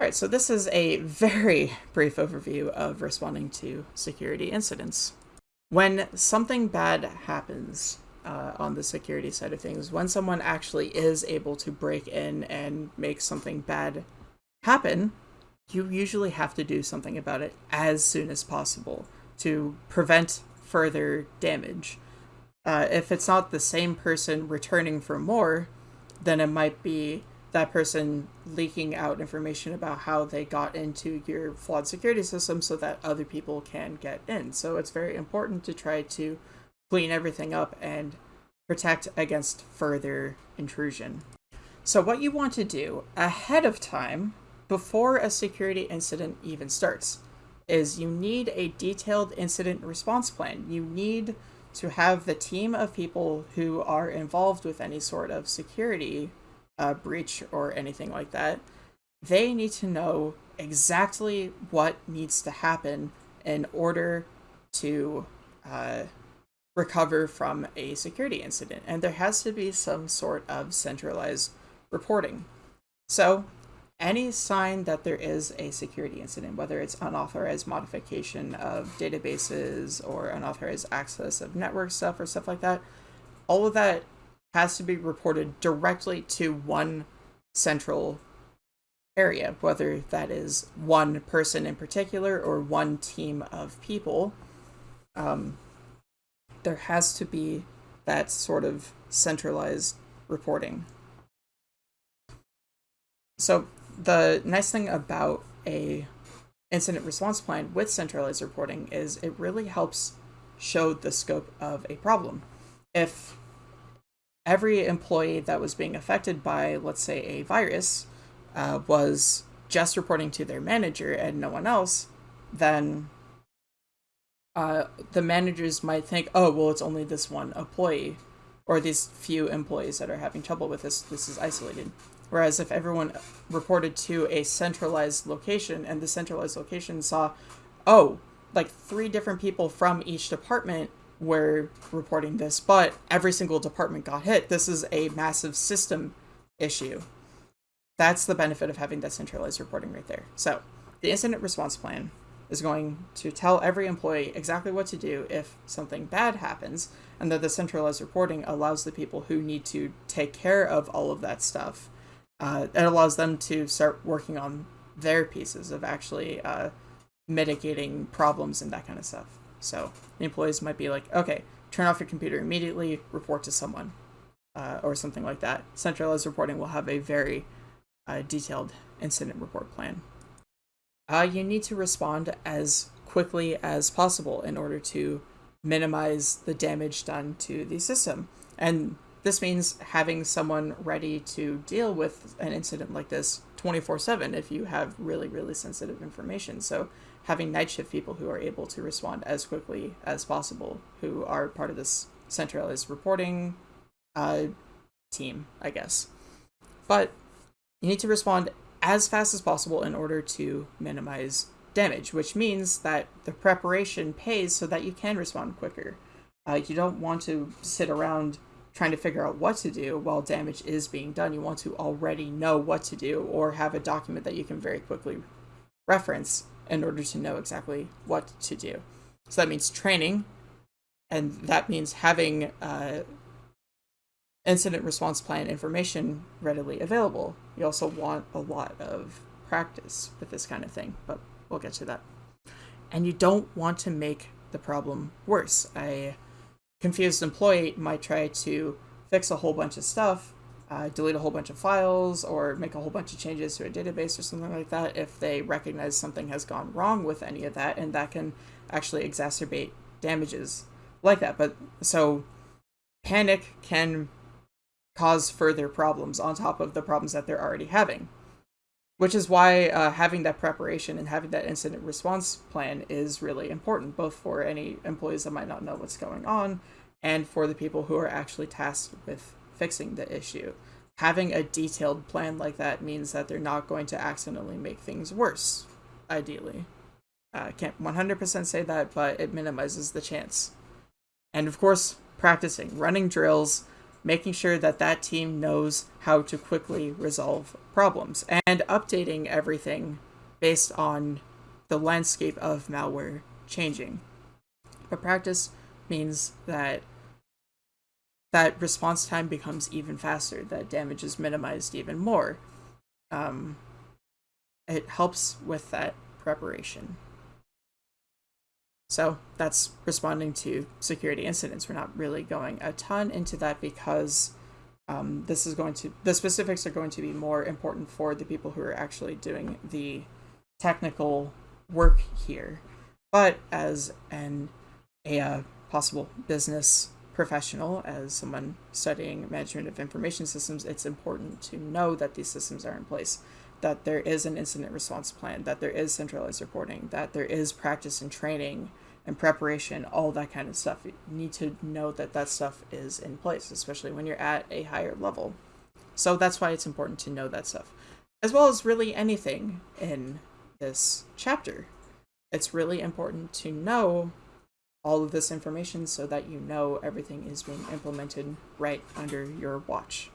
All right, so this is a very brief overview of responding to security incidents. When something bad happens uh, on the security side of things, when someone actually is able to break in and make something bad happen, you usually have to do something about it as soon as possible to prevent further damage. Uh, if it's not the same person returning for more, then it might be that person leaking out information about how they got into your flawed security system so that other people can get in. So it's very important to try to clean everything up and protect against further intrusion. So what you want to do ahead of time, before a security incident even starts, is you need a detailed incident response plan. You need to have the team of people who are involved with any sort of security breach or anything like that, they need to know exactly what needs to happen in order to uh, recover from a security incident. And there has to be some sort of centralized reporting. So, any sign that there is a security incident, whether it's unauthorized modification of databases or unauthorized access of network stuff or stuff like that, all of that has to be reported directly to one central area, whether that is one person in particular or one team of people. Um, there has to be that sort of centralized reporting. So the nice thing about a incident response plan with centralized reporting is it really helps show the scope of a problem. If every employee that was being affected by, let's say, a virus uh, was just reporting to their manager and no one else, then uh, the managers might think, oh, well, it's only this one employee or these few employees that are having trouble with this. This is isolated. Whereas if everyone reported to a centralized location and the centralized location saw, oh, like three different people from each department were reporting this, but every single department got hit. This is a massive system issue. That's the benefit of having that centralized reporting right there. So the incident response plan is going to tell every employee exactly what to do if something bad happens, and that the centralized reporting allows the people who need to take care of all of that stuff. Uh, it allows them to start working on their pieces of actually uh, mitigating problems and that kind of stuff. So the employees might be like, okay, turn off your computer immediately, report to someone, uh, or something like that. Centralized reporting will have a very uh, detailed incident report plan. Uh, you need to respond as quickly as possible in order to minimize the damage done to the system. And this means having someone ready to deal with an incident like this 24 7 if you have really, really sensitive information. So having night shift people who are able to respond as quickly as possible, who are part of this centralized reporting uh, team, I guess. But you need to respond as fast as possible in order to minimize damage, which means that the preparation pays so that you can respond quicker. Uh, you don't want to sit around trying to figure out what to do while damage is being done. You want to already know what to do or have a document that you can very quickly reference in order to know exactly what to do. So that means training, and that means having uh, incident response plan information readily available. You also want a lot of practice with this kind of thing, but we'll get to that. And you don't want to make the problem worse. A confused employee might try to fix a whole bunch of stuff uh, delete a whole bunch of files or make a whole bunch of changes to a database or something like that if they recognize something has gone wrong with any of that and that can actually exacerbate damages like that. But so panic can cause further problems on top of the problems that they're already having which is why uh, having that preparation and having that incident response plan is really important both for any employees that might not know what's going on and for the people who are actually tasked with fixing the issue. Having a detailed plan like that means that they're not going to accidentally make things worse, ideally. I uh, can't 100% say that, but it minimizes the chance. And of course, practicing, running drills, making sure that that team knows how to quickly resolve problems and updating everything based on the landscape of malware changing. But practice means that that response time becomes even faster, that damage is minimized even more. Um, it helps with that preparation. So that's responding to security incidents. We're not really going a ton into that because um, this is going to the specifics are going to be more important for the people who are actually doing the technical work here. But as an a uh, possible business professional, as someone studying management of information systems, it's important to know that these systems are in place, that there is an incident response plan, that there is centralized reporting, that there is practice and training and preparation, all that kind of stuff. You need to know that that stuff is in place, especially when you're at a higher level. So that's why it's important to know that stuff, as well as really anything in this chapter. It's really important to know all of this information so that you know everything is being implemented right under your watch.